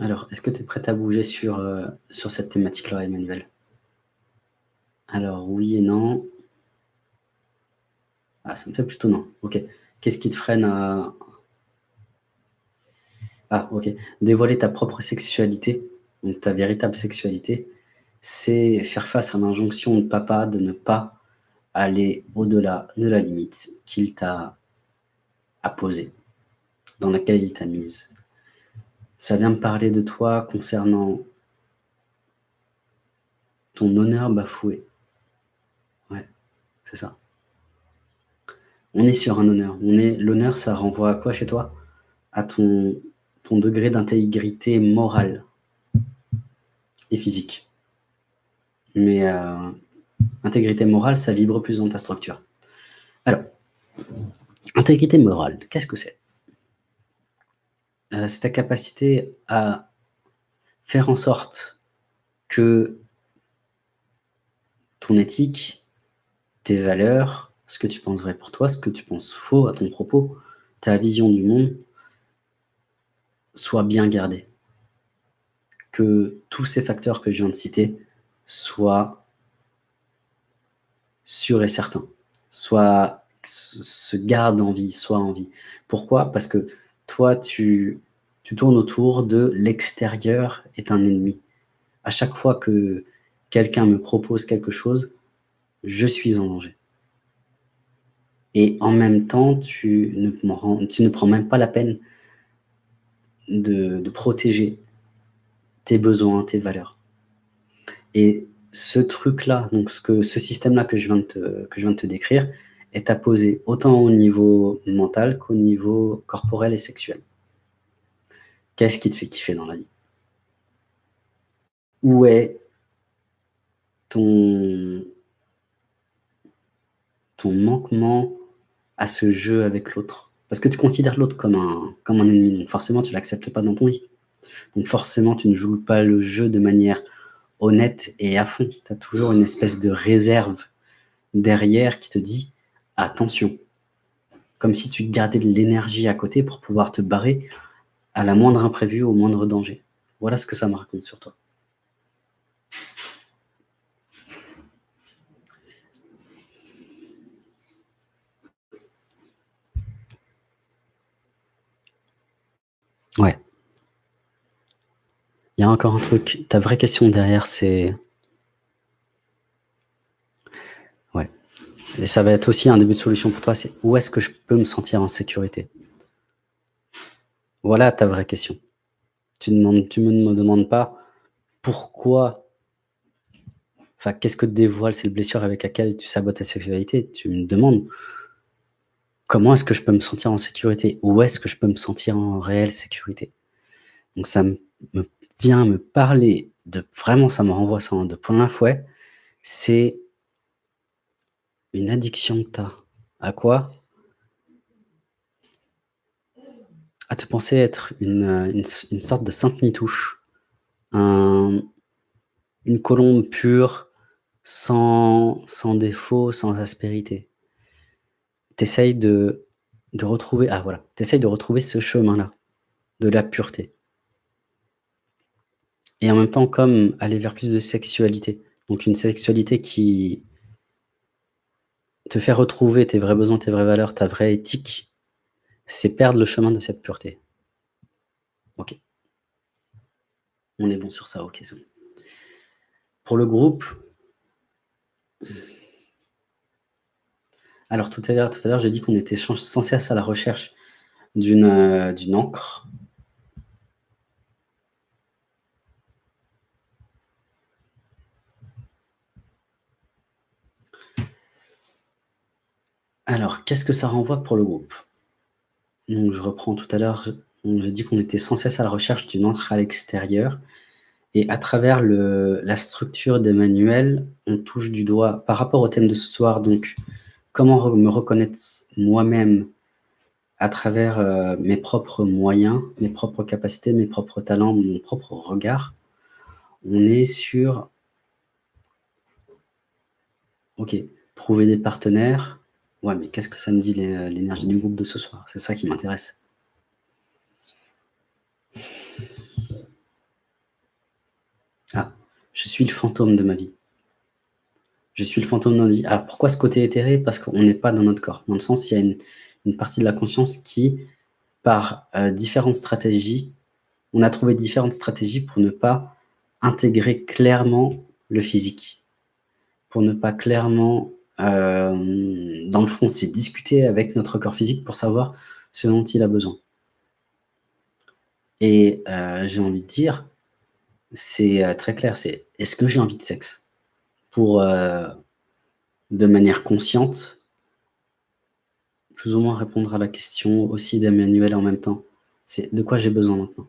Alors, est-ce que tu es prête à bouger sur, euh, sur cette thématique-là, Emmanuel? Alors, oui et non. Ah, ça me fait plutôt non. Ok. Qu'est-ce qui te freine à... Ah, ok. Dévoiler ta propre sexualité, donc ta véritable sexualité, c'est faire face à l'injonction de papa de ne pas aller au-delà de la limite qu'il t'a posée, dans laquelle il t'a mise. Ça vient me parler de toi concernant ton honneur bafoué. Ouais, c'est ça. On est sur un honneur. On est L'honneur, ça renvoie à quoi chez toi? À ton, ton degré d'intégrité morale et physique. Mais euh, intégrité morale, ça vibre plus dans ta structure. Alors, intégrité morale, qu'est-ce que c'est? Euh, C'est ta capacité à faire en sorte que ton éthique, tes valeurs, ce que tu penses vrai pour toi, ce que tu penses faux à ton propos, ta vision du monde, soit bien gardée. Que tous ces facteurs que je viens de citer soient sûr et certain, soit se garde en vie, soit en vie. Pourquoi? Parce que toi, tu, tu tournes autour de l'extérieur est un ennemi. À chaque fois que quelqu'un me propose quelque chose, je suis en danger. Et en même temps, tu ne, prends même pas la peine de, de protéger tes besoins, tes valeurs. Et ce truc-là, donc ce, ce système-là que, je que je viens de te décrire, est apposé autant au niveau mental qu'au niveau corporel et sexuel. Qu'est-ce qui te fait kiffer dans la vie? Où est ton, ton manquement à ce jeu avec l'autre? Parce que tu considères l'autre comme un, comme un ennemi, donc forcément tu ne l'acceptes pas dans ton lit. Donc forcément tu ne joues pas le jeu de manière honnête et à fond. Tu as toujours une espèce de réserve derrière qui te dit « attention ». Comme si tu gardais de l'énergie à côté pour pouvoir te barrer à la moindre imprévue, au moindre danger. Voilà ce que ça me raconte sur toi. Ouais. Il y a encore un truc, ta vraie question derrière, c'est... Ouais. Et ça va être aussi un début de solution pour toi, c'est où est-ce que je peux me sentir en sécurité? Voilà ta vraie question. Tu ne me demandes pas pourquoi, enfin, qu'est-ce que te dévoile cette blessure avec laquelle tu sabotes ta sexualité? Tu me demandes comment est-ce que je peux me sentir en sécurité? Où est-ce que je peux me sentir en réelle sécurité? Donc ça me vient me parler de vraiment ça me renvoie ça de plein fouet, c'est une addiction que tu. À quoi? À te penser être une, une, sorte de sainte mitouche, un, une colombe pure, sans, sans défaut, sans aspérité. Tu de, de retrouver, ah voilà, tu de retrouver ce chemin-là, de la pureté et en même temps comme aller vers plus de sexualité. Donc une sexualité qui te fait retrouver tes vrais besoins, tes vraies valeurs, ta vraie éthique, c'est perdre le chemin de cette pureté. Ok. On est bon sur ça, ok. Pour le groupe, alors tout à l'heure, tout à l'heure, j'ai dit qu'on était sans cesse à la recherche d'une euh, d'une encre Alors, qu'est-ce que ça renvoie pour le groupe? Donc, je reprends tout à l'heure, j'ai dit qu'on était sans cesse à la recherche d'une entrée à l'extérieur. Et à travers la structure des manuels, on touche du doigt, par rapport au thème de ce soir, donc comment me reconnaître moi-même à travers euh, mes propres moyens, mes propres capacités, mes propres talents, mon propre regard. On est sur, ok, trouver des partenaires, Ouais, mais qu'est-ce que ça me dit l'énergie du groupe de ce soir? C'est ça qui m'intéresse. Ah, je suis le fantôme de ma vie. Je suis le fantôme de notre vie. Alors pourquoi ce côté éthéré? Parce qu'on n'est pas dans notre corps. Dans le sens, il y a une, une partie de la conscience qui, par euh, différentes stratégies, on a trouvé différentes stratégies pour ne pas intégrer clairement le physique, pour ne pas clairement, euh, dans le fond, c'est discuter avec notre corps physique pour savoir ce dont il a besoin. Et euh, j'ai envie de dire, c'est très clair, c'est est-ce que j'ai envie de sexe? Pour, de manière consciente, plus ou moins répondre à la question aussi d'Emmanuel en même temps. C'est de quoi j'ai besoin maintenant?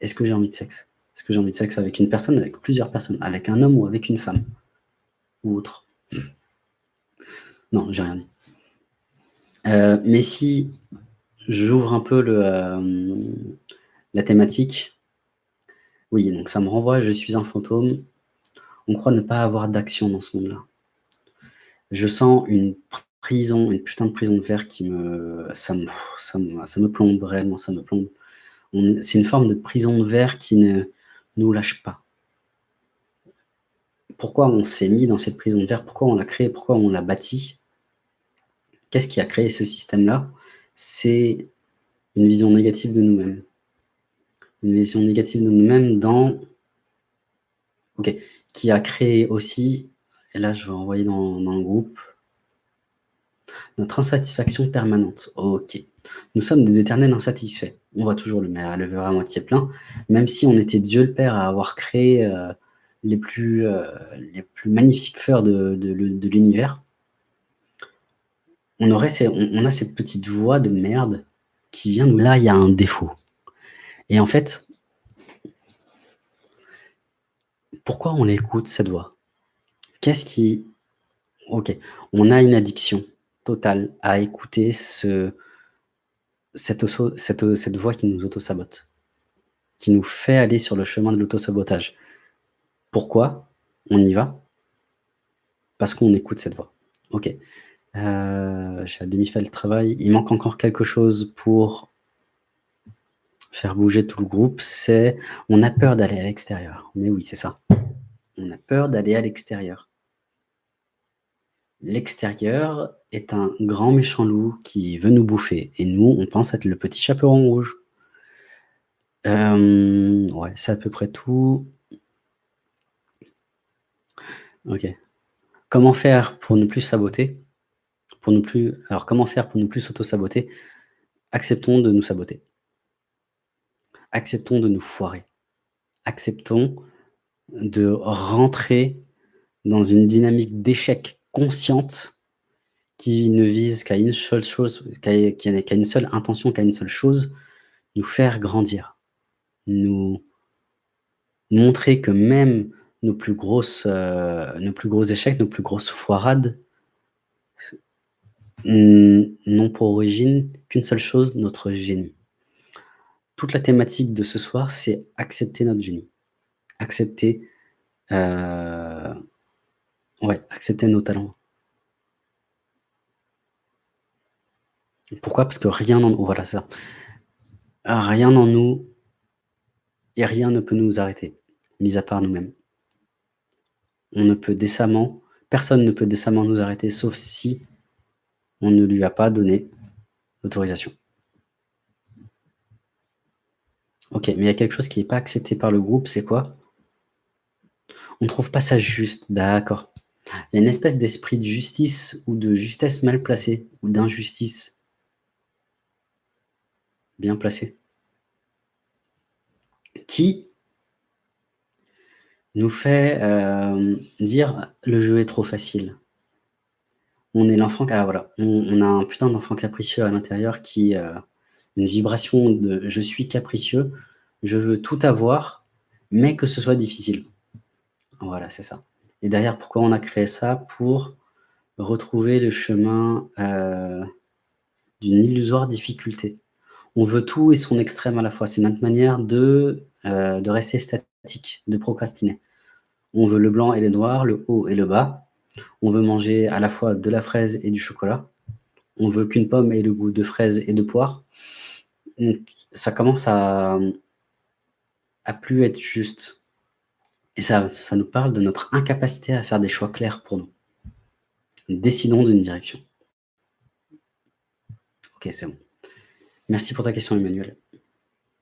Est-ce que j'ai envie de sexe? Est-ce que j'ai envie de sexe avec une personne, avec plusieurs personnes, avec un homme ou avec une femme Ou autre? Non, j'ai rien dit. Euh, mais si j'ouvre un peu euh, la thématique, oui, donc ça me renvoie, je suis un fantôme, on croit ne pas avoir d'action dans ce monde-là. Je sens une prison, une putain de prison de verre qui me... Ça me, me, ça me plombe, réellement, ça me plombe. C'est une forme de prison de verre qui ne nous lâche pas. Pourquoi on s'est mis dans cette prison de verre Pourquoi on l'a créée? Pourquoi on l'a bâtie? Qu'est-ce qui a créé ce système-là? C'est une vision négative de nous-mêmes. Une vision négative de nous-mêmes dans... Ok. Qui a créé aussi, et là je vais envoyer dans, dans le groupe, notre insatisfaction permanente. Ok. Nous sommes des éternels insatisfaits. On voit toujours le, verre à moitié plein, même si on était Dieu le Père à avoir créé euh, les, plus, euh, les plus magnifiques fleurs de, de, l'univers. On, a cette petite voix de merde qui vient nous... Là, il y a un défaut. Et en fait, pourquoi on écoute cette voix? Qu'est-ce qui... Ok, on a une addiction total à écouter ce, cette, cette, cette voix qui nous auto-sabote, qui nous fait aller sur le chemin de l'auto-sabotage. Pourquoi on y va? Parce qu'on écoute cette voix. Ok. Euh, J'ai à demi fait le travail. Il manque encore quelque chose pour faire bouger tout le groupe. C'est on a peur d'aller à l'extérieur. Mais oui, c'est ça. On a peur d'aller à l'extérieur. L'extérieur est un grand méchant loup qui veut nous bouffer et nous, on pense être le petit chaperon rouge. Euh, ouais, c'est à peu près tout. OK. Comment faire pour ne plus saboter? Pour ne plus alors comment faire pour ne plus s'auto-saboter? Acceptons de nous saboter. Acceptons de nous foirer. Acceptons de rentrer dans une dynamique d'échec consciente qui ne vise qu'à une seule chose, qu'à une seule intention, qu'à une seule chose, nous faire grandir. Nous montrer que même nos plus grosses, euh, nos plus gros échecs, nos plus grosses foirades n'ont pour origine qu'une seule chose, notre génie. Toute la thématique de ce soir, c'est accepter notre génie. Accepter euh, Ouais, accepter nos talents. Pourquoi? Parce que rien en nous voilà, ça. Rien en nous et rien ne peut nous arrêter, mis à part nous-mêmes. On ne peut décemment personne ne peut décemment nous arrêter, sauf si on ne lui a pas donné l'autorisation. OK, mais il y a quelque chose qui n'est pas accepté par le groupe, c'est quoi? On ne trouve pas ça juste, d'accord. Il y a une espèce d'esprit de justice ou de justesse mal placée, ou d'injustice bien placée, qui nous fait euh, dire le jeu est trop facile. On est l'enfant, voilà, on, a un putain d'enfant capricieux à l'intérieur qui euh, une vibration de je suis capricieux, je veux tout avoir, mais que ce soit difficile. Voilà, c'est ça. Et derrière, pourquoi on a créé ça? Pour retrouver le chemin euh, d'une illusoire difficulté. On veut tout et son extrême à la fois. C'est notre manière de, euh, de rester statique, de procrastiner. On veut le blanc et le noir, le haut et le bas. On veut manger à la fois de la fraise et du chocolat. On veut qu'une pomme ait le goût de fraise et de poire. Donc, ça commence à, à plus être juste. Et ça ça nous parle de notre incapacité à faire des choix clairs pour nous. Décidons d'une direction. OK, c'est bon. Merci pour ta question Emmanuel.